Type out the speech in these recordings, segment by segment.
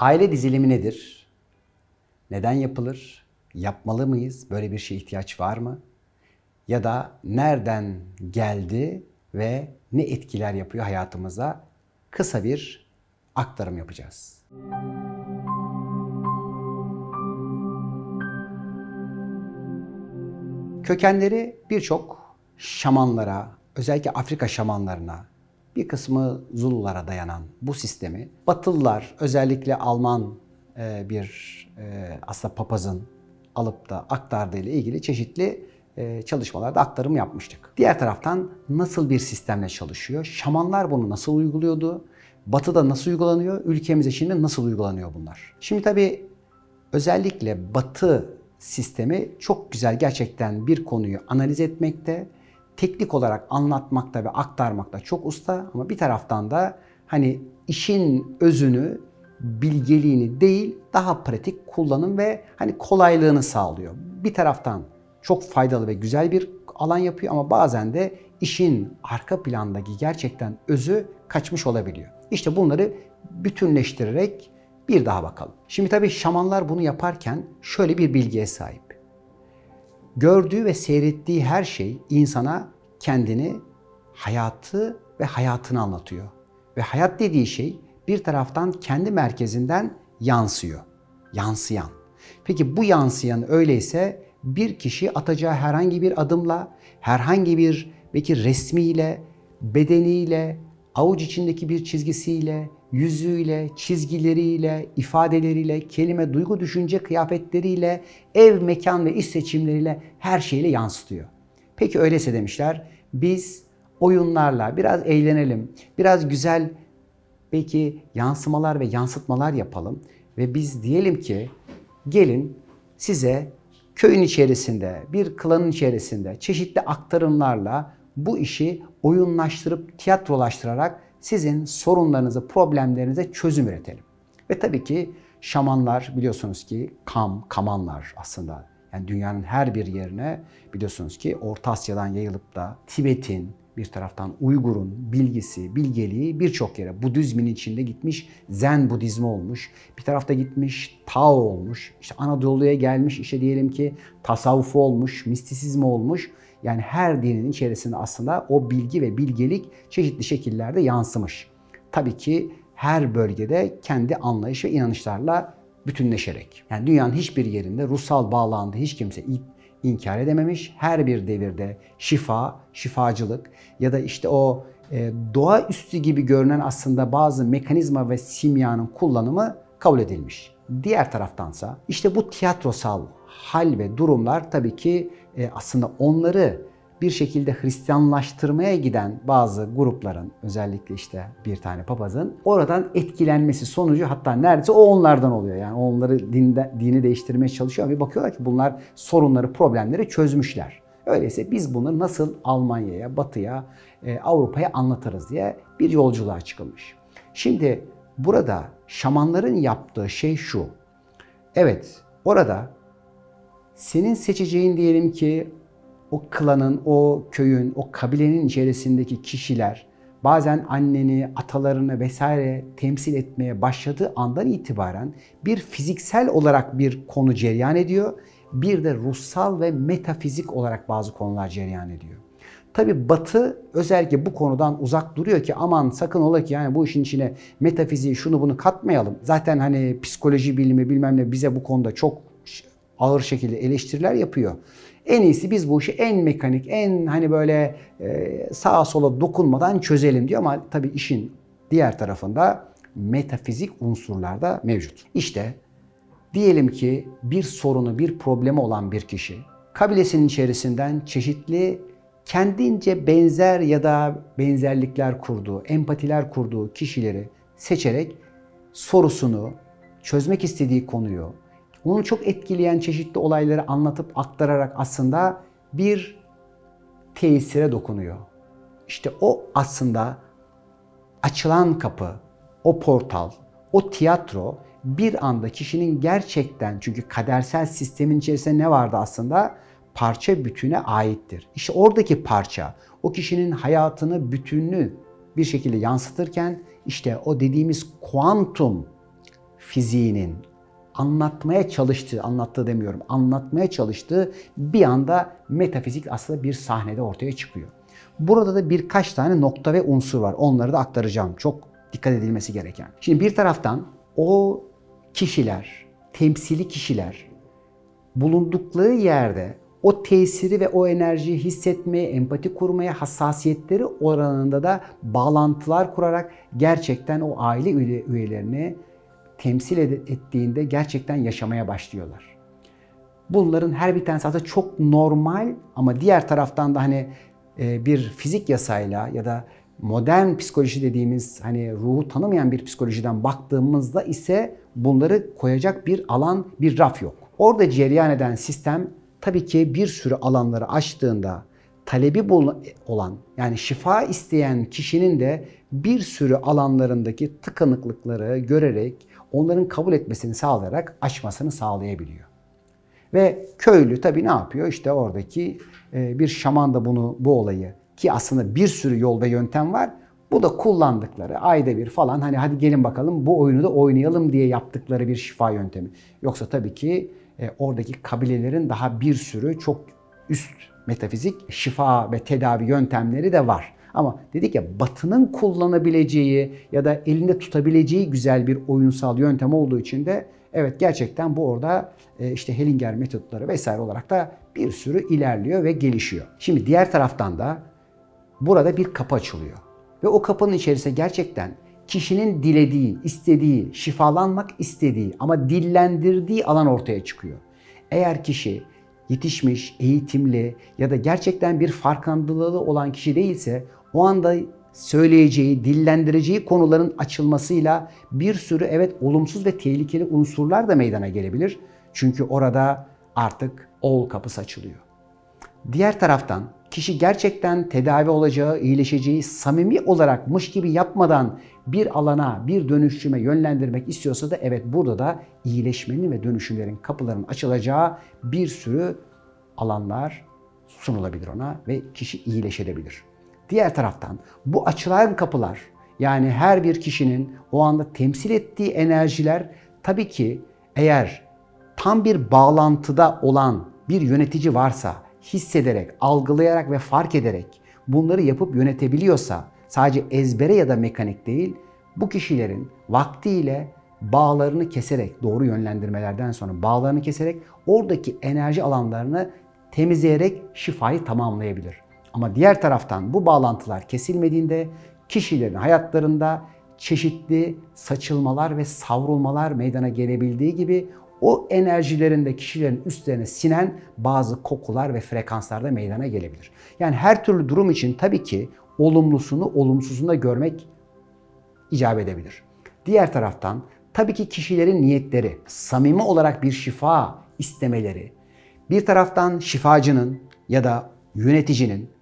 Aile dizilimi nedir? Neden yapılır? Yapmalı mıyız? Böyle bir şeye ihtiyaç var mı? Ya da nereden geldi ve ne etkiler yapıyor hayatımıza? Kısa bir aktarım yapacağız. Kökenleri birçok şamanlara, özellikle Afrika şamanlarına, bir kısmı Zululara dayanan bu sistemi Batılılar, özellikle Alman e, bir e, aslında papazın alıp da aktardığı ile ilgili çeşitli e, çalışmalarda aktarım yapmıştık. Diğer taraftan nasıl bir sistemle çalışıyor? Şamanlar bunu nasıl uyguluyordu? Batı'da nasıl uygulanıyor? Ülkemize şimdi nasıl uygulanıyor bunlar? Şimdi tabii özellikle Batı sistemi çok güzel gerçekten bir konuyu analiz etmekte, teknik olarak anlatmakta ve aktarmakta çok usta ama bir taraftan da hani işin özünü, bilgeliğini değil daha pratik kullanım ve hani kolaylığını sağlıyor. Bir taraftan çok faydalı ve güzel bir alan yapıyor ama bazen de işin arka plandaki gerçekten özü kaçmış olabiliyor. İşte bunları bütünleştirerek bir daha bakalım. Şimdi tabii şamanlar bunu yaparken şöyle bir bilgiye sahip. Gördüğü ve seyrettiği her şey insana kendini, hayatı ve hayatını anlatıyor. Ve hayat dediği şey bir taraftan kendi merkezinden yansıyor. Yansıyan. Peki bu yansıyan öyleyse bir kişi atacağı herhangi bir adımla, herhangi bir belki resmiyle, bedeniyle, avuç içindeki bir çizgisiyle, yüzüyle, çizgileriyle, ifadeleriyle, kelime, duygu, düşünce, kıyafetleriyle, ev, mekan ve iş seçimleriyle her şeyle yansıtıyor. Peki öyleyse demişler, biz oyunlarla biraz eğlenelim, biraz güzel belki yansımalar ve yansıtmalar yapalım ve biz diyelim ki gelin size köyün içerisinde, bir klanın içerisinde çeşitli aktarımlarla bu işi oyunlaştırıp tiyatrolaştırarak sizin sorunlarınızı, problemlerinize çözüm üretelim. Ve tabii ki şamanlar biliyorsunuz ki kam, kamanlar aslında. Yani dünyanın her bir yerine biliyorsunuz ki Orta Asya'dan yayılıp da Tibet'in, bir taraftan Uygur'un bilgisi, bilgeliği birçok yere Budizmin içinde gitmiş, Zen Budizmi olmuş. Bir tarafta gitmiş Tao olmuş. İşte Anadolu'ya gelmiş işte diyelim ki tasavvufu olmuş, mistisizmi olmuş. Yani her dinin içerisinde aslında o bilgi ve bilgelik çeşitli şekillerde yansımış. Tabii ki her bölgede kendi anlayış ve inanışlarla bütünleşerek. Yani dünyanın hiçbir yerinde ruhsal bağlandığı hiç kimse inkar edememiş. Her bir devirde şifa, şifacılık ya da işte o e, doğaüstü gibi görünen aslında bazı mekanizma ve simyanın kullanımı kabul edilmiş. Diğer taraftansa işte bu tiyatrosal hal ve durumlar tabii ki e, aslında onları bir şekilde Hristiyanlaştırmaya giden bazı grupların özellikle işte bir tane papazın oradan etkilenmesi sonucu hatta neredeyse o onlardan oluyor. Yani onları dinde, dini değiştirmeye çalışıyor ve bakıyorlar ki bunlar sorunları, problemleri çözmüşler. Öyleyse biz bunu nasıl Almanya'ya, Batı'ya, e, Avrupa'ya anlatırız diye bir yolculuğa çıkılmış. Şimdi burada şamanların yaptığı şey şu. Evet, orada senin seçeceğin diyelim ki o klanın, o köyün, o kabilenin içerisindeki kişiler bazen anneni, atalarını vesaire temsil etmeye başladığı andan itibaren bir fiziksel olarak bir konu cereyan ediyor. Bir de ruhsal ve metafizik olarak bazı konular cereyan ediyor. Tabi Batı özellikle bu konudan uzak duruyor ki aman sakın ola ki yani bu işin içine metafiziği şunu bunu katmayalım. Zaten hani psikoloji bilimi bilmem ne bize bu konuda çok ağır şekilde eleştiriler yapıyor. En iyisi biz bu işi en mekanik, en hani böyle e, sağa sola dokunmadan çözelim diyor ama tabii işin diğer tarafında metafizik unsurlar da mevcut. İşte diyelim ki bir sorunu, bir problemi olan bir kişi kabilesinin içerisinden çeşitli kendince benzer ya da benzerlikler kurduğu, empatiler kurduğu kişileri seçerek sorusunu, çözmek istediği konuyu, onu çok etkileyen çeşitli olayları anlatıp aktararak aslında bir tesire dokunuyor. İşte o aslında açılan kapı, o portal, o tiyatro bir anda kişinin gerçekten çünkü kadersel sistemin içerisinde ne vardı aslında? Parça bütüne aittir. İşte oradaki parça o kişinin hayatını bütünlüğü bir şekilde yansıtırken işte o dediğimiz kuantum fiziğinin anlatmaya çalıştığı, anlattığı demiyorum, anlatmaya çalıştığı bir anda metafizik aslında bir sahnede ortaya çıkıyor. Burada da birkaç tane nokta ve unsur var. Onları da aktaracağım. Çok dikkat edilmesi gereken. Şimdi bir taraftan o kişiler, temsili kişiler bulundukları yerde o tesiri ve o enerjiyi hissetmeye, empati kurmaya hassasiyetleri oranında da bağlantılar kurarak gerçekten o aile üyelerini temsil ettiğinde gerçekten yaşamaya başlıyorlar. Bunların her bir tanesi aslında çok normal ama diğer taraftan da hani e, bir fizik yasayla ya da modern psikoloji dediğimiz hani ruhu tanımayan bir psikolojiden baktığımızda ise bunları koyacak bir alan, bir raf yok. Orada cereyan eden sistem tabii ki bir sürü alanları açtığında talebi olan yani şifa isteyen kişinin de bir sürü alanlarındaki tıkanıklıkları görerek onların kabul etmesini sağlayarak açmasını sağlayabiliyor. Ve köylü tabii ne yapıyor? İşte oradaki e, bir şaman da bunu bu olayı ki aslında bir sürü yol ve yöntem var. Bu da kullandıkları ayda bir falan hani hadi gelin bakalım bu oyunu da oynayalım diye yaptıkları bir şifa yöntemi. Yoksa tabii ki e, oradaki kabilelerin daha bir sürü çok üst metafizik şifa ve tedavi yöntemleri de var. Ama dedik ya Batı'nın kullanabileceği ya da elinde tutabileceği güzel bir oyunsal yöntem olduğu için de evet gerçekten bu orada e, işte Hellinger metotları vesaire olarak da bir sürü ilerliyor ve gelişiyor. Şimdi diğer taraftan da burada bir kapı açılıyor. Ve o kapının içerisinde gerçekten kişinin dilediği, istediği, şifalanmak istediği ama dillendirdiği alan ortaya çıkıyor. Eğer kişi yetişmiş, eğitimli ya da gerçekten bir farkındalığı olan kişi değilse o anda söyleyeceği, dillendireceği konuların açılmasıyla bir sürü evet olumsuz ve tehlikeli unsurlar da meydana gelebilir. Çünkü orada artık ol kapısı açılıyor. Diğer taraftan kişi gerçekten tedavi olacağı, iyileşeceği samimi olarakmış gibi yapmadan bir alana, bir dönüşüme yönlendirmek istiyorsa da evet burada da iyileşmenin ve dönüşümlerin kapılarının açılacağı bir sürü alanlar sunulabilir ona ve kişi iyileşebilir. Diğer taraftan bu açılan kapılar yani her bir kişinin o anda temsil ettiği enerjiler tabii ki eğer tam bir bağlantıda olan bir yönetici varsa hissederek, algılayarak ve fark ederek bunları yapıp yönetebiliyorsa sadece ezbere ya da mekanik değil bu kişilerin vaktiyle bağlarını keserek doğru yönlendirmelerden sonra bağlarını keserek oradaki enerji alanlarını temizleyerek şifayı tamamlayabilir. Ama diğer taraftan bu bağlantılar kesilmediğinde kişilerin hayatlarında çeşitli saçılmalar ve savrulmalar meydana gelebildiği gibi o enerjilerinde kişilerin üstlerine sinen bazı kokular ve frekanslar da meydana gelebilir. Yani her türlü durum için tabii ki olumlusunu olumsuzunu da görmek icap edebilir. Diğer taraftan tabii ki kişilerin niyetleri, samimi olarak bir şifa istemeleri, bir taraftan şifacının ya da yöneticinin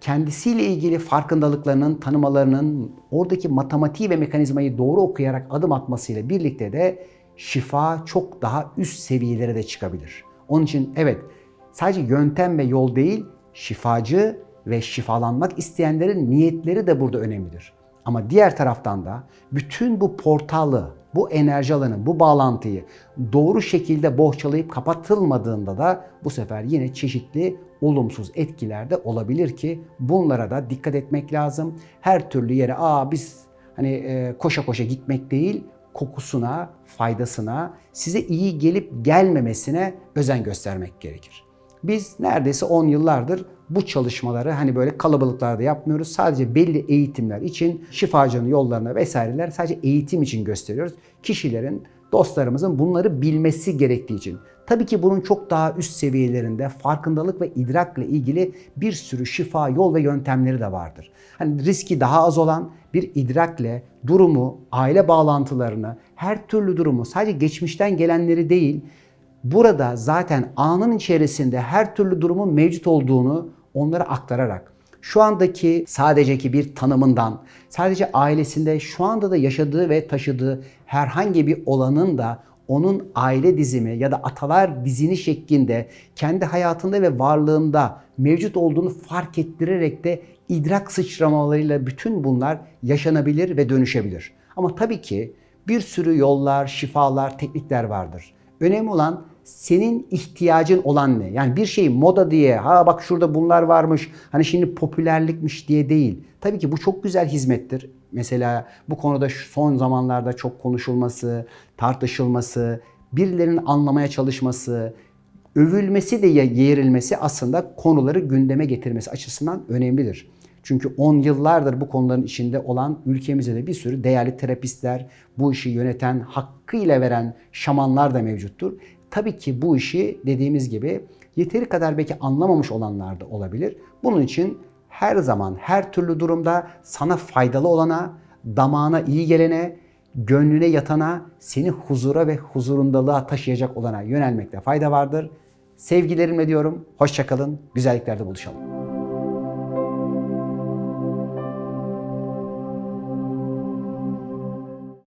kendisiyle ilgili farkındalıklarının, tanımalarının, oradaki matematiği ve mekanizmayı doğru okuyarak adım atmasıyla birlikte de şifa çok daha üst seviyelere de çıkabilir. Onun için evet sadece yöntem ve yol değil, şifacı ve şifalanmak isteyenlerin niyetleri de burada önemlidir. Ama diğer taraftan da bütün bu portalı, bu enerji alanı, bu bağlantıyı doğru şekilde bohçalayıp kapatılmadığında da bu sefer yine çeşitli olumsuz etkiler de olabilir ki bunlara da dikkat etmek lazım. Her türlü yere aa biz hani e, koşa koşa gitmek değil, kokusuna, faydasına, size iyi gelip gelmemesine özen göstermek gerekir. Biz neredeyse 10 yıllardır bu çalışmaları hani böyle kalabalıklarda yapmıyoruz. Sadece belli eğitimler için şifacının yollarına vesaireler sadece eğitim için gösteriyoruz. Kişilerin, dostlarımızın bunları bilmesi gerektiği için. Tabii ki bunun çok daha üst seviyelerinde farkındalık ve idrakla ilgili bir sürü şifa yol ve yöntemleri de vardır. Hani riski daha az olan bir idrakle durumu, aile bağlantılarını, her türlü durumu sadece geçmişten gelenleri değil, burada zaten anın içerisinde her türlü durumun mevcut olduğunu onlara aktararak şu andaki sadeceki bir tanımından, sadece ailesinde şu anda da yaşadığı ve taşıdığı herhangi bir olanın da onun aile dizimi ya da atalar dizini şeklinde kendi hayatında ve varlığında mevcut olduğunu fark ettirerek de idrak sıçramalarıyla bütün bunlar yaşanabilir ve dönüşebilir. Ama tabii ki Bir sürü yollar, şifalar, teknikler vardır. Önemli olan senin ihtiyacın olan ne? Yani bir şey moda diye, ha bak şurada bunlar varmış, hani şimdi popülerlikmiş diye değil. Tabii ki bu çok güzel hizmettir. Mesela bu konuda son zamanlarda çok konuşulması, tartışılması, birilerinin anlamaya çalışması, övülmesi de yeğrilmesi aslında konuları gündeme getirmesi açısından önemlidir. Çünkü 10 yıllardır bu konuların içinde olan ülkemizde de bir sürü değerli terapistler, bu işi yöneten, hakkıyla veren şamanlar da mevcuttur. Tabii ki bu işi dediğimiz gibi yeteri kadar belki anlamamış olanlar da olabilir. Bunun için her zaman, her türlü durumda sana faydalı olana, damağına iyi gelene, gönlüne yatana, seni huzura ve huzurundalığa taşıyacak olana yönelmekte fayda vardır. Sevgilerimle diyorum, hoşçakalın, güzelliklerde buluşalım.